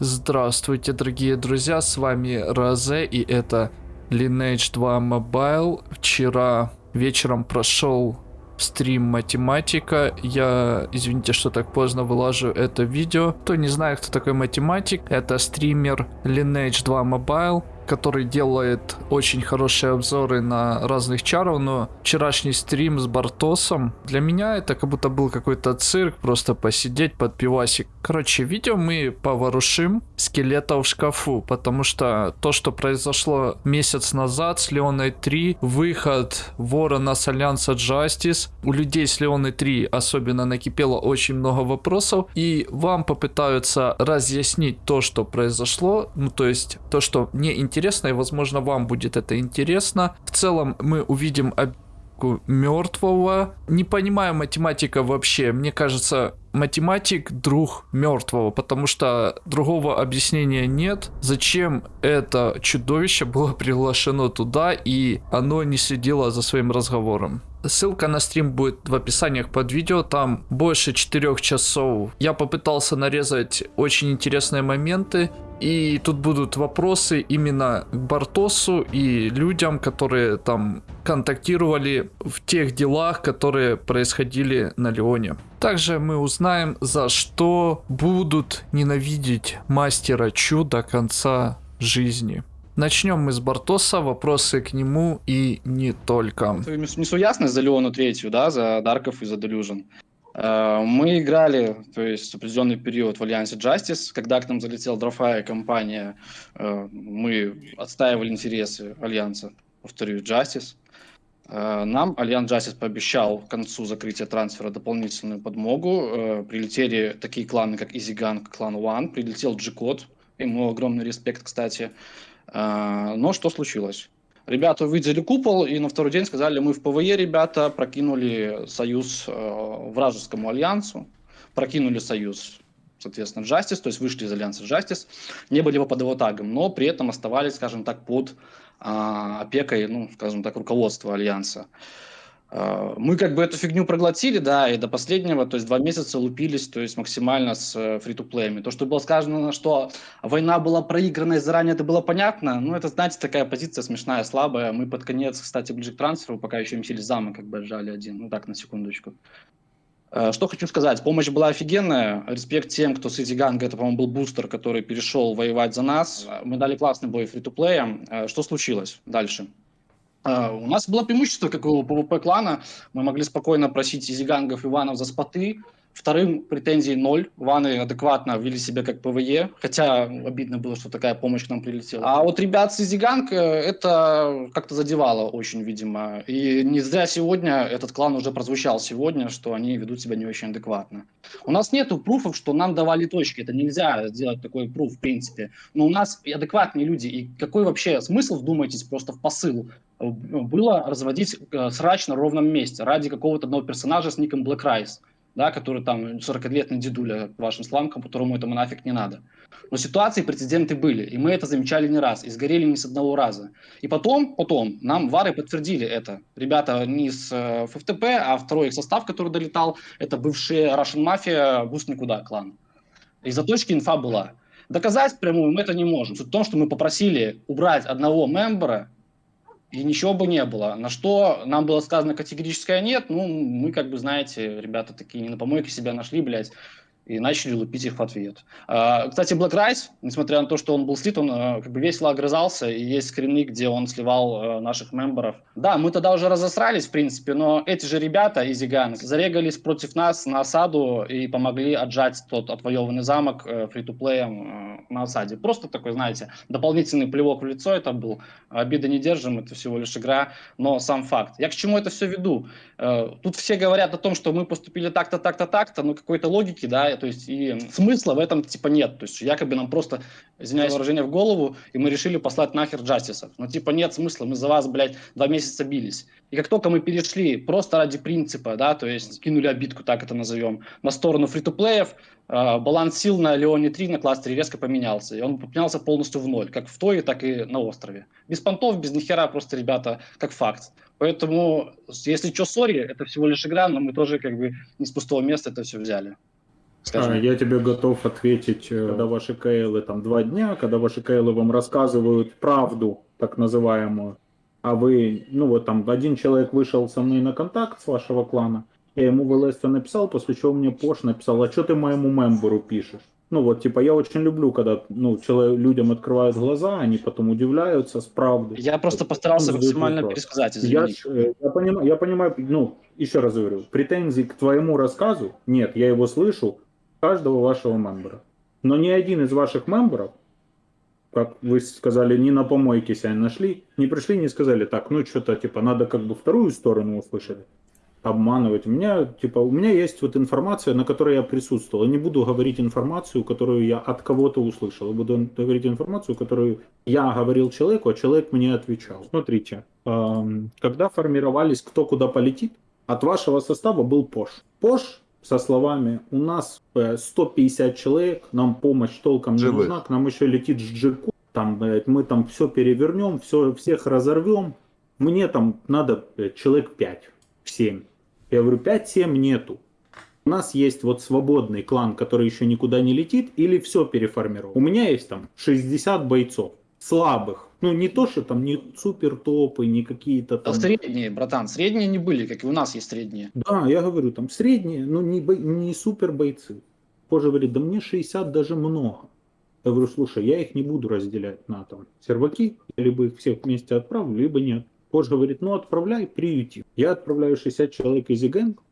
Здравствуйте, дорогие друзья, с вами Розе и это Lineage 2 Mobile. Вчера вечером прошел стрим математика. Я, извините, что так поздно вылажу это видео. Кто не знает, кто такой математик, это стример Lineage 2 Mobile который делает очень хорошие обзоры на разных чаров, но вчерашний стрим с Бартосом, для меня это как будто был какой-то цирк, просто посидеть под пивасик. Короче, видео мы поворушим скелета в шкафу, потому что то, что произошло месяц назад с Леоной 3, выход Ворона с Альянса Justice, у людей с Леоной 3 особенно накипело очень много вопросов, и вам попытаются разъяснить то, что произошло, ну то есть то, что мне интересно интересно, и, возможно, вам будет это интересно. В целом, мы увидим мертвого. Не понимаю математика вообще. Мне кажется, математик друг мертвого, потому что другого объяснения нет. Зачем это чудовище было приглашено туда, и оно не следило за своим разговором. Ссылка на стрим будет в описаниях под видео, там больше 4 часов. Я попытался нарезать очень интересные моменты, и тут будут вопросы именно к Бартосу и людям, которые там контактировали в тех делах, которые происходили на Леоне. Также мы узнаем, за что будут ненавидеть мастера Чу до конца жизни. Начнем мы с Бартоса, вопросы к нему и не только. Несу ясность за Леону третью, да, за Дарков и за Делюжин. Э, мы играли, то есть определенный период в Альянсе Justice, когда к нам залетела дрофая компания, э, мы отстаивали интересы Альянса, повторю, Justice. Э, нам Альянс Justice пообещал к концу закрытия трансфера дополнительную подмогу. Прилетели такие кланы, как EasyGang, клан One, прилетел G-Code, ему огромный респект, кстати. Но что случилось? Ребята увидели купол и на второй день сказали, мы в ПВЕ, ребята, прокинули союз э, вражескому альянсу, прокинули союз, соответственно, Justice, то есть вышли из альянса Justice, не были под его тагом, но при этом оставались, скажем так, под э, опекой, ну, скажем так, руководства альянса. А, мы как бы эту фигню проглотили, да, и до последнего, то есть два месяца лупились, то есть максимально с э, фри-то-плеями. То, что было сказано, что война была проиграна и заранее это было понятно, ну, это, знаете, такая позиция смешная, слабая. Мы под конец, кстати, ближе к трансферу, пока еще месили замок, как бы отжали один, ну, так, на секундочку. Э, что хочу сказать, помощь была офигенная, респект тем, кто с Gang а, это, по-моему, был бустер, который перешел воевать за нас. Мы дали классный бой free-to-play я. Э, что случилось дальше? А, у нас было преимущество, как у ПВП клана. Мы могли спокойно просить EasyGang ов и One ов за споты. Вторым претензий ноль. One ы адекватно вели себя как ПВЕ, хотя обидно было, что такая помощь к нам прилетела. А вот ребят с EasyGang это как-то задевало очень, видимо. И не зря сегодня этот клан уже прозвучал сегодня, что они ведут себя не очень адекватно. У нас нету пруфов, что нам давали точки. Это нельзя сделать такой пруф, в принципе. Но у нас адекватные люди. И какой вообще смысл, вдумайтесь, просто в посыл было разводить э, срач на ровном месте ради какого-то одного персонажа с ником Black Rice, да, который там 40-летний дедуля вашим сламкам, которому этому нафиг не надо. Но ситуации, прецеденты были, и мы это замечали не раз, и сгорели не с одного раза. И потом, потом, нам вары подтвердили это. Ребята не с э, ФТП, а второй их состав, который долетал, это бывшие Russian Mafia, Буст Никуда клан. Из-за точки инфа была. Доказать прямую мы это не можем. Суть в том, что мы попросили убрать одного мембера, и ничего бы не было. На что нам было сказано категорическое нет, ну, мы, как бы, знаете, ребята такие не на помойке себя нашли, блядь, и начали лупить их в ответ. А, кстати, Black Rice, несмотря на то, что он был слит, он а, как бы весело огрызался, и есть скрины, где он сливал а, наших мемберов. Да, мы тогда уже разосрались, в принципе, но эти же ребята из Иган зарегались против нас на осаду и помогли отжать тот отвоеванный замок э, фри-то-плеем э, на осаде. Просто такой, знаете, дополнительный плевок в лицо это был. Обиды не держим, это всего лишь игра, но сам факт. Я к чему это все веду? Э, тут все говорят о том, что мы поступили так-то, так-то, так-то, но какой-то логики, да, то есть и смысла в этом типа нет. То есть якобы нам просто, извиняюсь, выражение в голову, и мы решили послать нахер Джастисов. Но типа нет смысла, мы за вас, блядь, два месяца бились. И как только мы перешли просто ради принципа, да, то есть кинули обидку, так это назовем, на сторону фри-то-плеев, э, баланс сил на Леоне 3 на кластере резко поменялся. И он поменялся полностью в ноль, как в Тое, так и на острове. Без понтов, без нихера, просто, ребята, как факт. Поэтому, если что, сори, это всего лишь игра, но мы тоже как бы не с пустого места это все взяли. Скажем. А, Я тебе готов ответить, э, когда ваши КЛы там два дня, когда ваши КЛы вам рассказывают правду, так называемую, а вы, ну вот там один человек вышел со мной на контакт с вашего клана, я ему в ЛС написал, после чего мне Пош написал, а что ты моему мемберу пишешь? Ну вот, типа, я очень люблю, когда ну, человек, людям открывают глаза, они потом удивляются с правды. Я просто постарался задает максимально вопрос. пересказать, Я, извини. э, я, понимаю, я понимаю, ну, еще раз говорю, претензий к твоему рассказу нет, я его слышу каждого вашего мембера. Но ни один из ваших мемберов, как вы сказали, не на помойке себя нашли, не пришли, не сказали, так, ну что-то, типа, надо как бы вторую сторону услышать, обманывать. У меня, типа, у меня есть вот информация, на которой я присутствовал. Я не буду говорить информацию, которую я от кого-то услышал. Я буду говорить информацию, которую я говорил человеку, а человек мне отвечал. Смотрите, эм, когда формировались кто куда полетит, от вашего состава был Пош. Пош со словами «У нас э, 150 человек, нам помощь толком не Живых. нужна, к нам еще летит Джеку, там, мы там все перевернем, все, всех разорвем, мне там надо человек 5, 7». Я говорю, 5-7 нету. У нас есть вот свободный клан, который еще никуда не летит, или все переформировал. У меня есть там 60 бойцов, слабых. Ну, не то, что там не супер топы, не какие-то Да там... средние, братан, средние не были, как и у нас есть средние. Да, я говорю, там средние, но не, бой- не супер бойцы. Позже говорит, да мне 60 даже много. Я говорю, слушай, я их не буду разделять на там серваки, я либо их всех вместе отправлю, либо нет. Позже говорит, ну отправляй, приюти. Я отправляю 60 человек из Игэнг,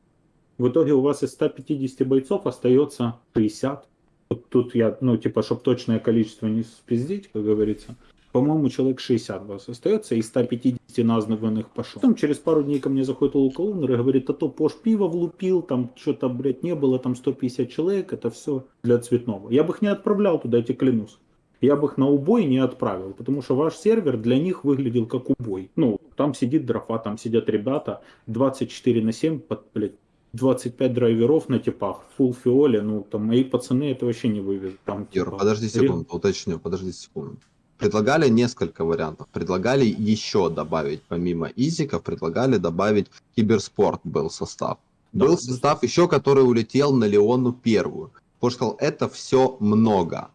в итоге у вас из 150 бойцов остается 60. Вот тут я, ну, типа, чтобы точное количество не спиздить, как говорится. По-моему, человек 60 у вас остается, из 150 названных пошел. Потом через пару дней ко мне заходит Лукаунер и говорит, а то Пош пиво влупил, там что-то, блядь, не было, там 150 человек, это все для цветного. Я бы их не отправлял туда, я тебе клянусь. Я бы их на убой не отправил, потому что ваш сервер для них выглядел как убой. Ну, там сидит дрофа, там сидят ребята 24 на 7, под, блядь, 25 драйверов на типах, full фиоле, ну, там мои пацаны это вообще не вывезут. Там, Юр, типа, подожди ре- секунду, уточню, подожди секунду. Предлагали несколько вариантов. Предлагали еще добавить, помимо изиков, предлагали добавить киберспорт был состав. Да, Был состав еще, который улетел на Леону первую. Потому что это все много.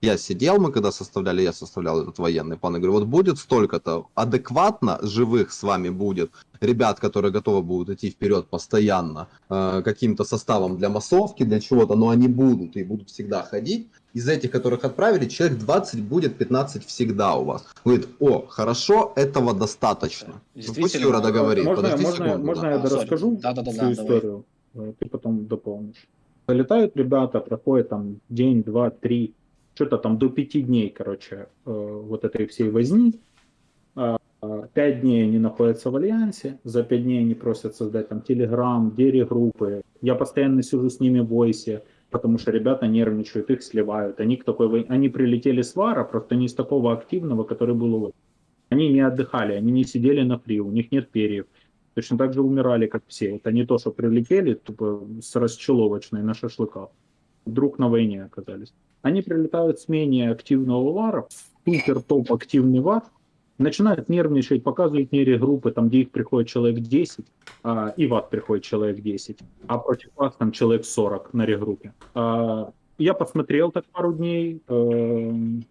Я сидел, мы когда составляли, я составлял этот военный план, и говорю, вот будет столько-то, адекватно живых с вами будет, ребят, которые готовы будут идти вперед постоянно, э, каким-то составом для массовки, для чего-то, но они будут и будут всегда ходить. Из этих, которых отправили, человек 20 будет, 15 всегда у вас. Говорит, о, хорошо, этого достаточно. Ну, Пусть Действительно. Юра договорит, Можно, подожди можно, секунду. можно да. я А, сори. расскажу Да-да-да, всю давай. историю? Э, Ты потом дополнишь. Залетают ребята, проходит там день, два, три, что-то там до пяти дней, короче, э, вот этой всей возни. А, а, Пять дней они находятся в Альянсе, за пять дней они просят создать там Телеграм, Дери-группы. Я постоянно сижу с ними в войсе, потому что ребята нервничают, их сливают. Они, к такой, они прилетели с Вара, просто не с такого активного, который был у. Они не отдыхали, они не сидели на фри, у них нет перьев. Точно так же умирали, как все. Это не то, что прилетели тупо с расчеловочной на шашлыках. Вдруг на войне оказались. Они прилетают с менее активного вара, супер топ активный вар, начинают нервничать, показывают мне регруппы, там, где их приходит человек 10, а, и вас приходит человек 10, а против вас там человек 40 на регруппе. А, я посмотрел так пару дней, эм,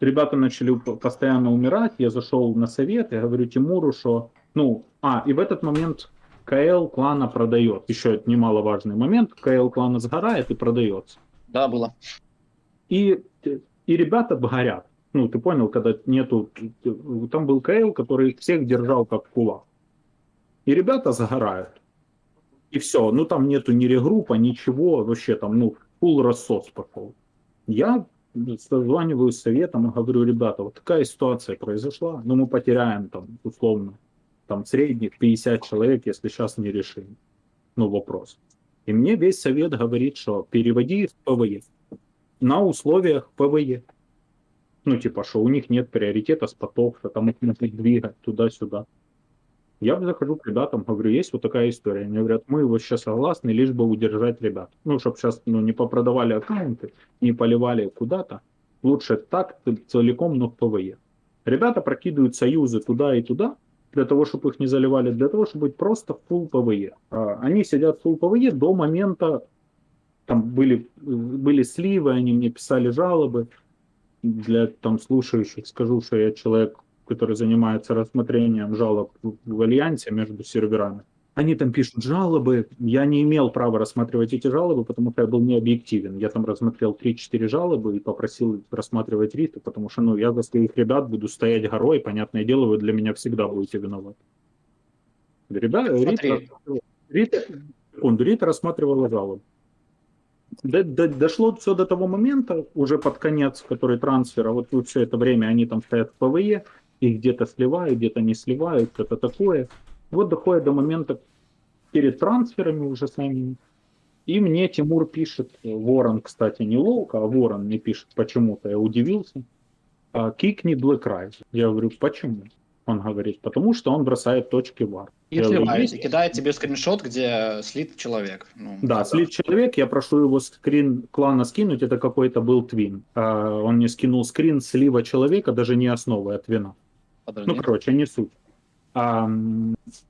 ребята начали постоянно умирать, я зашел на совет, я говорю Тимуру, что, ну, а, и в этот момент КЛ клана продает. Еще немаловажный момент, КЛ клана сгорает и продается. Да, было. И, и ребята горят. Ну, ты понял, когда нету... Там был КЛ, который всех держал как кулак. И ребята загорают. И все. Ну, там нету ни регруппа, ничего. Вообще там, ну, full рассос пошел. Я созваниваю с советом и говорю, ребята, вот такая ситуация произошла, но мы потеряем там, условно, там средних 50 человек, если сейчас не решим. Ну, вопрос. И мне весь совет говорит, что переводи в ПВЕ на условиях ПВЕ. Ну, типа, что у них нет приоритета спотов, что там их нужно двигать туда-сюда. Я захожу к ребятам, говорю, есть вот такая история. Они говорят, мы вот сейчас согласны, лишь бы удержать ребят. Ну, чтобы сейчас ну, не попродавали аккаунты, не поливали куда-то. Лучше так, целиком, но в ПВЕ. Ребята прокидывают союзы туда и туда, для того, чтобы их не заливали, для того, чтобы быть просто full ПВЕ. А, Они сидят full ПВЕ до момента там были, были сливы, они мне писали жалобы. Для там слушающих скажу, что я человек, который занимается рассмотрением жалоб в, в альянсе между серверами. Они там пишут жалобы, я не имел права рассматривать эти жалобы, потому что я был не объективен. Я там рассмотрел 3-4 жалобы и попросил рассматривать риты, потому что ну, я за своих ребят буду стоять горой, понятное дело, вы для меня всегда будете виноваты. Ребята, Рита, секунду, Рита рассматривала жалобы. До- до- дошло все до того момента, уже под конец, который трансфера, вот все это время они там стоят в PvE, их где-то сливают, где-то не сливают, что-то такое. Вот доходит до момента перед трансферами уже самими. И мне Тимур пишет, Ворон, кстати, не Лоука, а Ворон мне пишет почему-то, я удивился. «А, Кикни Black Rise. Я говорю, почему? Он говорит, потому что он бросает точки вар. И сливает, и кидает тебе скриншот, где слит человек. Ну, Да, слит человек, я прошу его скрин клана скинуть, это какой-то был твин. А, Он мне скинул скрин слива человека, даже не основы, а твина. Подожди. Ну, короче, не суть. А,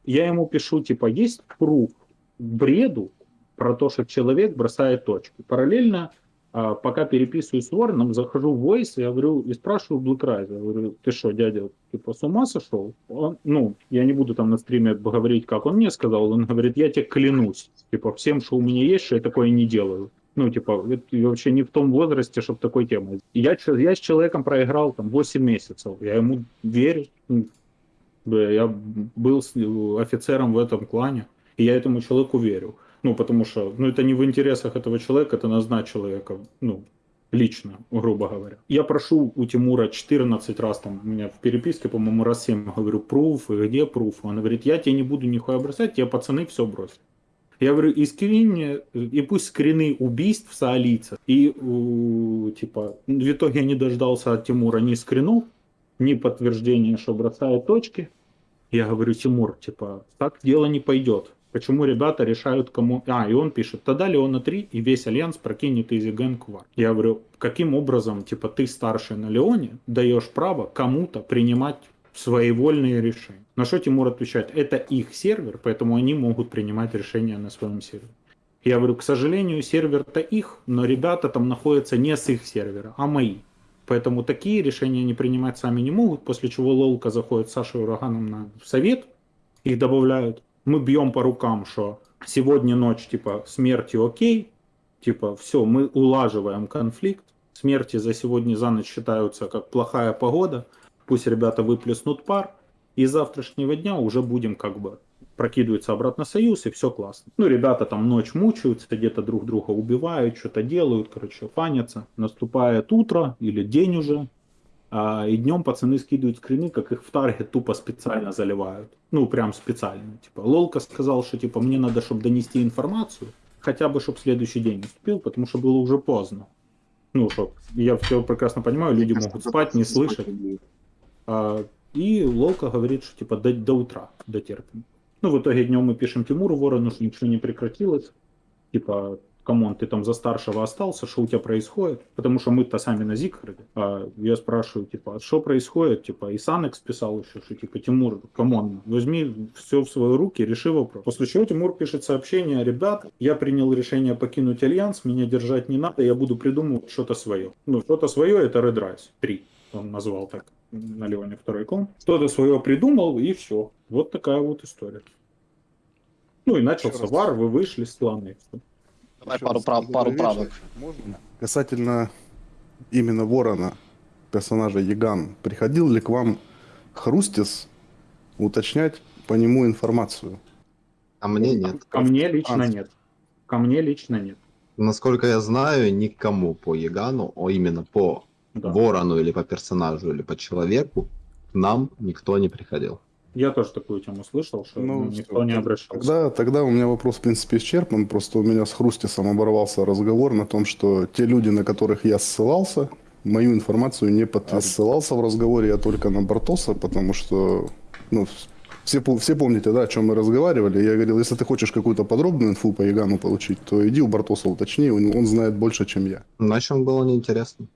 я ему пишу, типа, есть пруф бреду про то, что человек бросает точки. Параллельно, пока переписываюсь с Вороном, захожу в Voice, я говорю, и спрашиваю Блэкрайза, я говорю, ты что, дядя, типа, с ума сошел? Он, ну, я не буду там на стриме говорить, как он мне сказал, он говорит, я тебе клянусь, типа, всем, что у меня есть, что я такое не делаю. Ну, типа, я вообще не в том возрасте, чтобы такой темой. Я, я с человеком проиграл там 8 месяцев, я ему верю. Ну, Я был офицером в этом клане, и я этому человеку верю. Ну, потому что, ну, это не в интересах этого человека, это на зна человека, ну, лично, грубо говоря. Я прошу у Тимура 14 раз, там, у меня в переписке, по-моему, раз 7 говорю, пруф, где пруф? Он говорит, я тебе не буду нихуя бросать, тебе пацаны все бросят. Я говорю, и скрин и пусть скрины убийств соалийцев. И, у, типа, в итоге я не дождался от Тимура ни скринов, ни подтверждения, что бросает точки. Я говорю, Тимур, типа, так дело не пойдет. Почему ребята решают, кому... А, и он пишет, тогда Леона 3 и весь Альянс прокинет Изи Ген Квар. Я говорю, каким образом, типа, ты старший на Леоне, даешь право кому-то принимать своевольные решения? На что Тимур отвечает, это их сервер, поэтому они могут принимать решения на своем сервере. Я говорю, к сожалению, сервер-то их, но ребята там находятся не с их сервера, а мои. Поэтому такие решения они принимать сами не могут, после чего Лолка заходит с Сашей Ураганом на совет, их добавляют. Мы бьем по рукам, что сегодня ночь, типа, смерти окей, типа, все, мы улаживаем конфликт, смерти за сегодня за ночь считаются как плохая погода, пусть ребята выплеснут пар, и с завтрашнего дня уже будем как бы прокидываются обратно союз, и все классно. Ну, ребята там ночь мучаются, где-то друг друга убивают, что-то делают, короче, фанятся. Наступает утро или день уже, а, и днем пацаны скидывают скрины, как их в таргет тупо специально заливают. Ну, прям специально. Типа, Лолка сказал, что типа мне надо, чтобы донести информацию, хотя бы, чтобы следующий день наступил, потому что было уже поздно. Ну, что, я все прекрасно понимаю, люди могут спать, не слышать. А, и Лолка говорит, что типа до, до утра дотерпим. Ну, в итоге днем мы пишем Тимуру Ворону, что ничего не прекратилось. Типа, come on, ты там за старшего остался, что у тебя происходит? Потому что мы-то сами на Зикхарде. А я спрашиваю, типа, а что происходит? Типа, и Санекс писал еще, что типа, Тимур, come on, возьми все в свои руки, реши вопрос. После чего Тимур пишет сообщение, ребят, я принял решение покинуть Альянс, меня держать не надо, я буду придумывать что-то свое. Ну, что-то свое это Red Rise 3, он назвал так на Леоне второй клон. Что-то свое придумал, и все. Вот такая вот история. Ну и начался вар, вы вышли с клана. Давай Еще пару, прав, пару правок. Можно? Касательно именно Ворона, персонажа Яган, приходил ли к вам Хрустис уточнять по нему информацию? А мне нет. Ко мне лично А. нет. Ко мне лично нет. Насколько я знаю, никому по Ягану, а именно по Да. Ворону или по персонажу или по человеку, к нам никто не приходил. Я тоже такую тему слышал, что Ну, ну, никто не обращался. Тогда, тогда у меня вопрос, в принципе, исчерпан. Просто у меня с Хрустисом оборвался разговор на том, что те люди, на которых я ссылался, мою информацию не подтвердили. Ссылался в разговоре я только на Бартоса, потому что, ну, все, все помните, да, о чем мы разговаривали. Я говорил, если ты хочешь какую-то подробную инфу по Ягану получить, то иди у Бартоса уточни, он, он знает больше, чем я. Иначе он было неинтересно.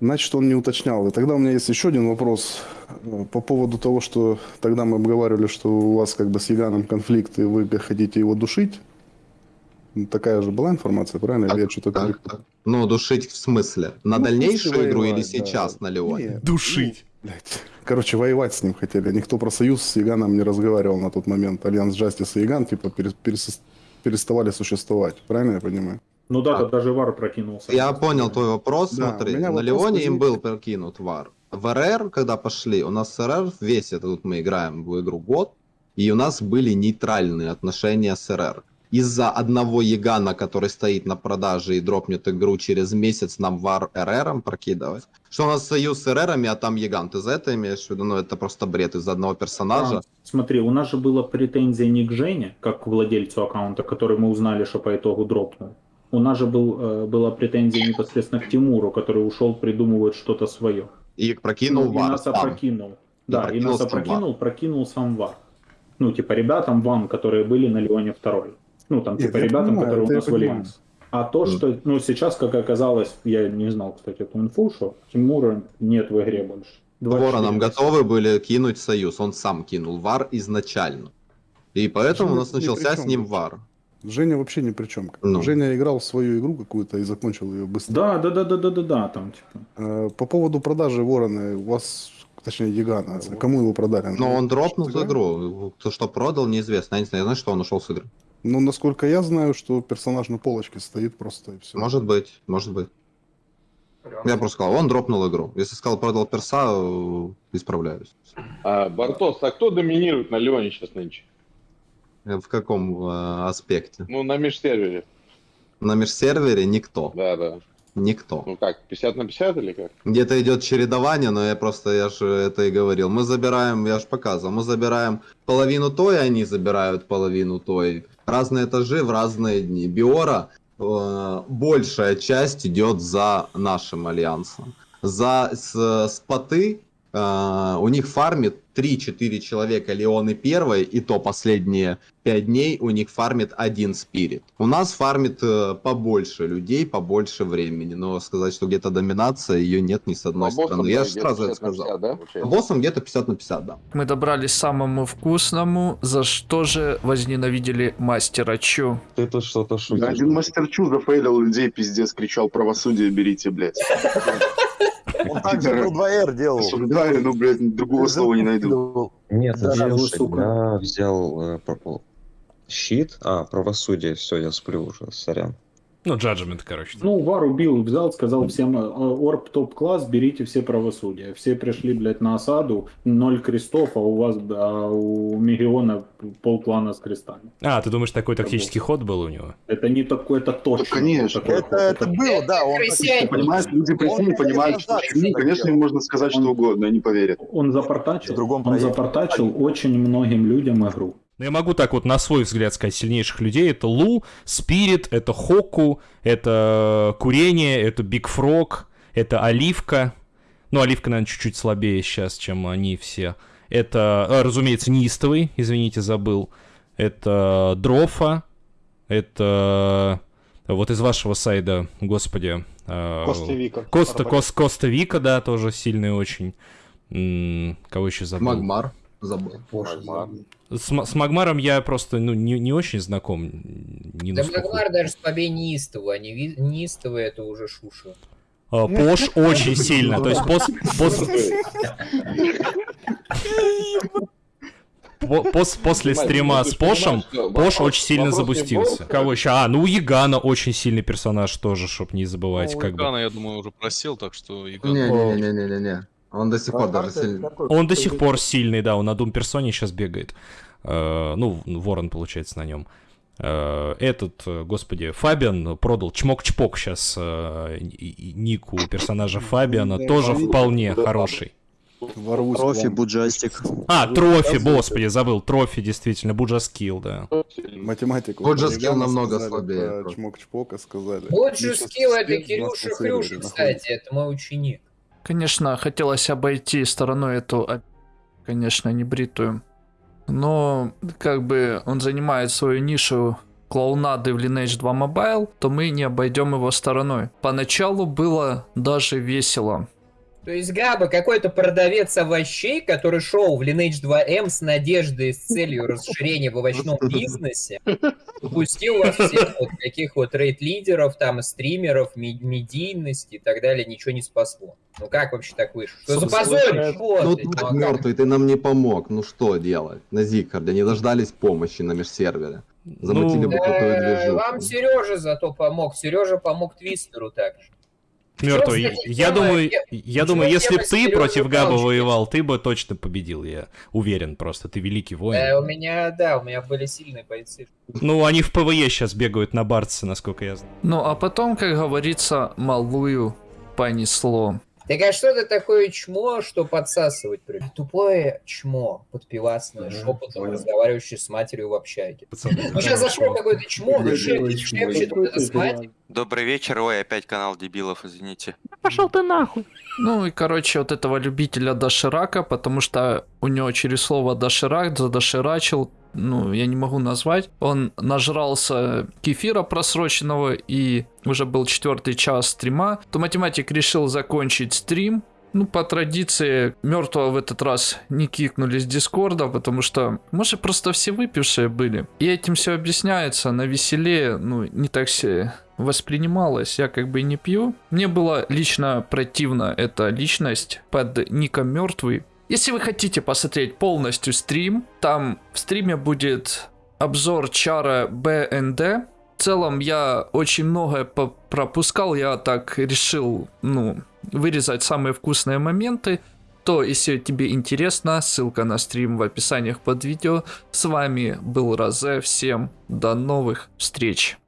Значит, он не уточнял. И тогда у меня есть еще один вопрос э, по поводу того, что тогда мы обговаривали, что у вас как бы с Яганом конфликт, и вы хотите его душить. Ну, Такая же была информация, правильно? Или я что-то Так, так. Ну, душить в смысле? На Ну, дальнейшую пусть игру или воевать, да. сейчас на Леоне? Не, Душить. ну, блядь. Короче, воевать с ним хотели. Никто про союз с Яганом не разговаривал на тот момент. Альянс Джастис и Яган типа перес- перес- переставали существовать. Правильно я понимаю? Ну да, А. даже вар прокинулся. Я понял твой вопрос, Да, смотри. На вопрос Леоне им возник. был прокинут вар. В РР, когда пошли, у нас РР, весь этот мы играем в игру год, и у нас были нейтральные отношения с РР. Из-за одного Ягана, который стоит на продаже и дропнет игру через месяц, нам вар РРом прокидывать. Что у нас союз с РРами, а там Яган. Ты за это имеешь в виду? Ну, это просто бред из-за одного персонажа. А, смотри, у нас же была претензия не к Жене, как к владельцу аккаунта, который мы узнали, что по итогу дропнул. У нас же был, э, была претензия непосредственно к Тимуру, который ушел придумывать что-то свое. И прокинул Ну, и war нас сам. опрокинул. Да, и прокинул нас опрокинул, прокинул сам war. Ну, типа, ребятам вам, которые были на Леоне второй. Ну, там, типа, я ребятам, понимаю, которые у нас в. Альянс. А то, что, ну, сейчас, как оказалось, я не знал, кстати, эту инфу, что Тимура нет в игре больше. Вороном 24. готовы были кинуть союз. Он сам кинул war изначально. И поэтому у нас начался с ним вар. Женя вообще ни при чем. Ну. Женя играл в свою игру какую-то и закончил ее быстро. Да, да, да, да, да, да, да, там, типа. Э, По поводу продажи Ворона, у вас, точнее, Ягана, кому его продали? Но он дропнул Что-то игру. Кто что продал, неизвестно. Я не знаю, я знаю, что он ушел с игры. Ну, насколько я знаю, что персонаж на полочке стоит просто и все. Может быть, может быть. Я просто сказал, он дропнул игру. Если сказал, продал перса, э, исправляюсь. А, Бартос, а кто доминирует на Леоне сейчас нынче? Э, В каком э, аспекте? Ну, на межсервере. На межсервере никто. Да, да. Никто. Ну как, 50 на 50 или как? Где-то идет чередование, но я просто, я же это и говорил. Мы забираем, я же показывал, мы забираем половину той, они забирают половину той. Разные этажи в разные дни. Биора э, большая часть идет за нашим альянсом. За с, споты э, у них фармит 3-4 человека Леоны первой, и то последние 5 дней у них фармит один спирит. У нас фармит э, побольше людей, побольше времени, но сказать, что где-то доминация, ее нет ни с одной По боссам, стороны. Я же сразу это 50 на сказал. 50, да, По боссам где-то 50 на 50, да. Мы добрались к самому вкусному, за что же возненавидели мастера Чу. Ты тут что-то шутишь. Да, один мастер Чу зафейлил людей, пиздец, кричал, правосудие берите, блядь. Он так же про 2R делал. Осуждаю, ну, блядь, другого слова не найду. Нет, Да, слушай, вы, сука. я взял э, щит, а, правосудие, все, я сплю уже, сорян. Ну, джаджмент, короче. Ну, Вар убил, взял, сказал всем, э, Орб топ-класс, берите все правосудия. Все пришли, блядь, на осаду, ноль крестов, а у вас, а у Мегиона полклана с крестами. А, ты думаешь, такой тактический ход был у него? Это не такой, это точно. Да, конечно. Это, ход. это было, да. Он, Понимаешь, люди пришли и понимают, что Чу, конечно, им можно сказать что угодно, они поверят. Он запортачил, он запортачил очень многим людям игру. Ну, я могу так вот на свой взгляд сказать сильнейших людей. Это Лу, Спирит, это Хоку, это Курение, это Биг Фрог, это Оливка. Ну, Оливка, наверное, чуть-чуть слабее сейчас, чем они все. Это, а, разумеется, Нистовый, извините, забыл. Это Дрофа, это вот из вашего сайда, господи. э, Коста Вика. Коста, Кос, Коста Вика, да, тоже сильный очень. Кого еще забыл? Магмар забыл. С, с Магмаром я просто ну, не, не очень знаком. Не Да насколько. Магмар даже слабее неистого, а не ви- неистовый это уже шуша. А, Пош очень сильно. То есть пос, пос- по- пос- после стрима с Пошем, Пош очень сильно в Кого еще? А, ну у Ягана очень сильный персонаж тоже, чтоб не забывать. Ну, как бы. Игана, я думаю, уже просел, так что. Не-не-не-не-не. Он до сих пор даже сильный. Он до сих пор сильный, да, он на Дум персоне сейчас бегает. Э, ну, Ворон, получается, на нем. Э, этот, э, господи, Фабиан продал чмок-чпок сейчас нику персонажа Фабиана, тоже вполне хороший. Ворвусь вам. Буджастик. А, Трофи, господи, забыл, Трофи, действительно, Буджаскилл, да. Математику. Ягана намного слабее чмок-чпока сказали. Скилл это Кирюша Хрюша, кстати, это мой ученик. Конечно, хотелось обойти стороной эту, а, конечно, небритую. Но, как бы, он занимает свою нишу клоунады в Lineage 2 Mobile, то мы не обойдем его стороной. Поначалу было даже весело. То есть Габа какой-то продавец овощей, который шел в Lineage 2M с надеждой, с целью расширения в овощном бизнесе, упустил вас всех вот таких вот рейд-лидеров, там, стримеров, медийности и так далее, ничего не спасло. Ну как вообще так вышло? Что за? Вот, Ну ну, мертвый, ты нам не помог. Ну что делать? На Зикарде не дождались помощи на межсервере. Замутили бы крутую движуху. Вам Сережа зато помог. Сережа помог Твистеру также. Мертвый. Я думаю, я думаю, если бы ты против Габа воевал, ты бы точно победил, я уверен просто. Ты великий Э, воин. у меня, да, у меня были сильные бойцы. Ну, они в PvE сейчас бегают на Бартсе, насколько я знаю. Ну, а потом, как говорится, малую понесло. Так а что ты такое чмо, что подсасывать? при- Тупое чмо, подпивасное, шепотом, разговаривающее с матерью в общаге. Ну сейчас зашло какое-то чмо, ну, шепчет, шепчет, вот это с матерью. Добрый вечер, ой, опять канал дебилов, извините. Пошел ты нахуй. Ну и, короче, вот этого любителя доширака, потому что у него через слово доширак задоширачил, ну, я не могу назвать. Он нажрался кефира просроченного и уже был четвертый час стрима, то математик решил закончить стрим. Ну, по традиции, мертвого в этот раз не кикнули с Дискорда, потому что, может, просто все выпившие были. И этим все объясняется. На веселе, ну, не так все воспринималось. Я как бы и не пью. Мне было лично противно эта личность под ником мертвый. Если вы хотите посмотреть полностью стрим, там в стриме будет обзор чара БНД. В целом я очень многое пропускал, я так решил, ну, вырезать самые вкусные моменты. То, если тебе интересно, ссылка на стрим в описаниях под видео. С вами был Розе, всем до новых встреч.